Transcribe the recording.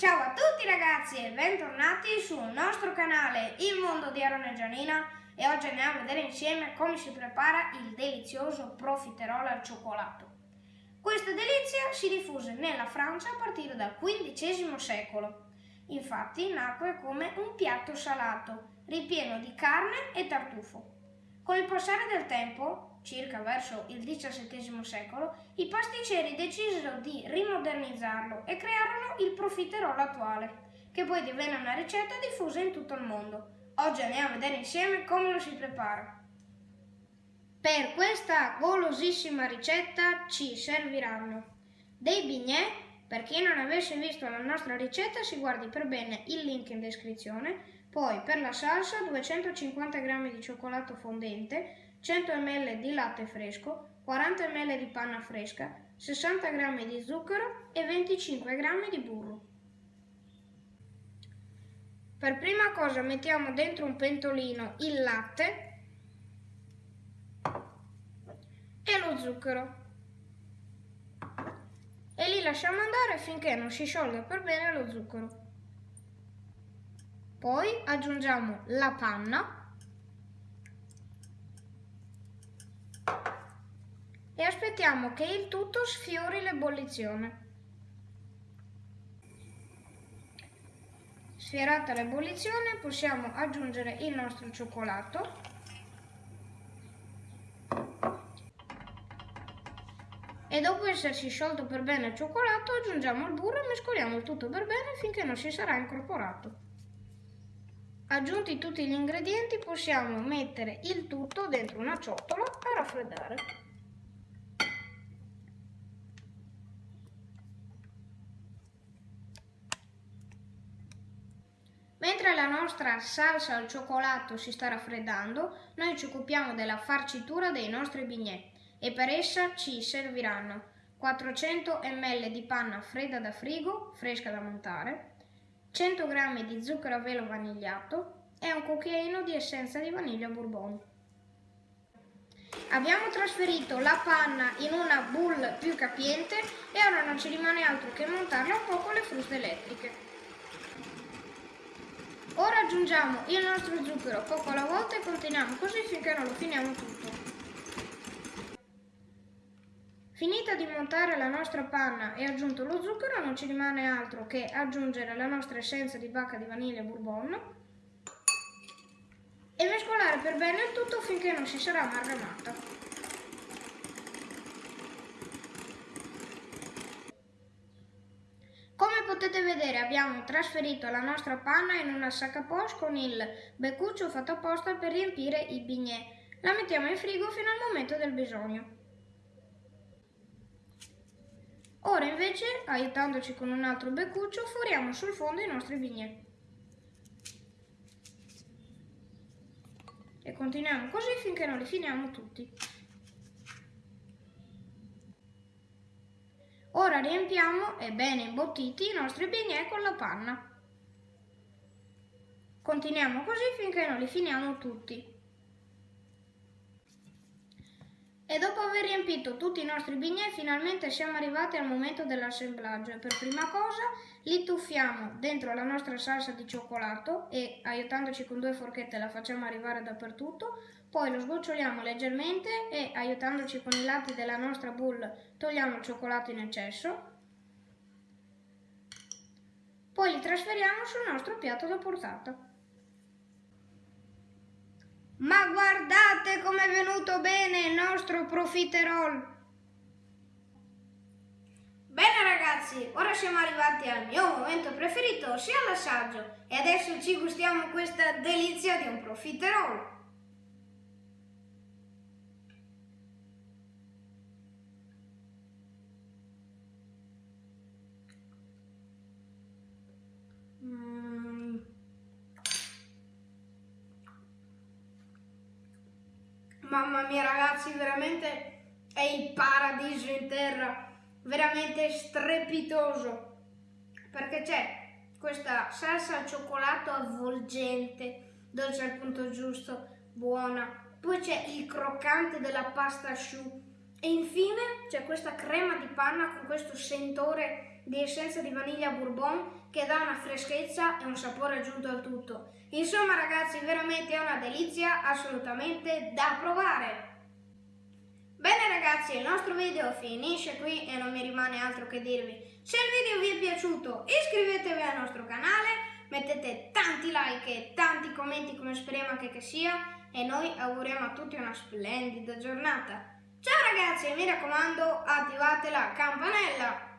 Ciao a tutti ragazzi e bentornati sul nostro canale Il Mondo di Aaron e Gianina e oggi andiamo a vedere insieme come si prepara il delizioso profiterol al cioccolato. Questa delizia si diffuse nella Francia a partire dal XV secolo. Infatti nacque come un piatto salato, ripieno di carne e tartufo. Con il passare del tempo, circa verso il XVII secolo, i pasticceri decisero di rimodernizzarlo e crearono il profiterol attuale, che poi divenne una ricetta diffusa in tutto il mondo. Oggi andiamo a vedere insieme come lo si prepara. Per questa golosissima ricetta ci serviranno dei bignè, per chi non avesse visto la nostra ricetta si guardi per bene il link in descrizione, poi per la salsa 250 g di cioccolato fondente, 100 ml di latte fresco, 40 ml di panna fresca, 60 g di zucchero e 25 g di burro. Per prima cosa mettiamo dentro un pentolino il latte e lo zucchero e li lasciamo andare finché non si sciolga per bene lo zucchero. Poi aggiungiamo la panna aspettiamo che il tutto sfiori l'ebollizione. Sfiorata l'ebollizione possiamo aggiungere il nostro cioccolato e dopo essersi sciolto per bene il cioccolato aggiungiamo il burro e mescoliamo il tutto per bene finché non si sarà incorporato. Aggiunti tutti gli ingredienti possiamo mettere il tutto dentro una ciotola a raffreddare. Mentre la nostra salsa al cioccolato si sta raffreddando, noi ci occupiamo della farcitura dei nostri bignè e per essa ci serviranno 400 ml di panna fredda da frigo, fresca da montare, 100 g di zucchero a velo vanigliato e un cucchiaino di essenza di vaniglia bourbon. Abbiamo trasferito la panna in una boule più capiente e ora non ci rimane altro che montarla un po' con le fruste elettriche. Ora aggiungiamo il nostro zucchero poco alla volta e continuiamo così finché non lo finiamo tutto. Finita di montare la nostra panna e aggiunto lo zucchero non ci rimane altro che aggiungere la nostra essenza di bacca di vaniglia bourbon e mescolare per bene il tutto finché non si sarà amalgamata. Come potete vedere abbiamo trasferito la nostra panna in una sacca poche con il beccuccio fatto apposta per riempire i bignè. La mettiamo in frigo fino al momento del bisogno. Ora invece, aiutandoci con un altro beccuccio, foriamo sul fondo i nostri bignè. E continuiamo così finché non li finiamo tutti. Riempiamo, e bene imbottiti, i nostri bignè con la panna. Continuiamo così finché non li finiamo tutti. E dopo aver riempito tutti i nostri bignè finalmente siamo arrivati al momento dell'assemblaggio e per prima cosa li tuffiamo dentro la nostra salsa di cioccolato e aiutandoci con due forchette la facciamo arrivare dappertutto, poi lo sgoccioliamo leggermente e aiutandoci con i lati della nostra boule togliamo il cioccolato in eccesso, poi li trasferiamo sul nostro piatto da portata. Ma guardate com'è venuto bene il nostro profiterol! Bene ragazzi, ora siamo arrivati al mio momento preferito, sia l'assaggio, e adesso ci gustiamo questa delizia di un profiterol. Mamma mia ragazzi, veramente è il paradiso in terra, veramente strepitoso, perché c'è questa salsa al cioccolato avvolgente, dolce al punto giusto, buona, poi c'è il croccante della pasta choux e infine c'è questa crema di panna con questo sentore di essenza di vaniglia bourbon che dà una freschezza e un sapore aggiunto al tutto. Insomma ragazzi, veramente è una delizia assolutamente da provare. Ragazzi, il nostro video finisce qui e non mi rimane altro che dirvi. Se il video vi è piaciuto iscrivetevi al nostro canale, mettete tanti like e tanti commenti come speriamo anche che sia e noi auguriamo a tutti una splendida giornata. Ciao ragazzi e mi raccomando attivate la campanella!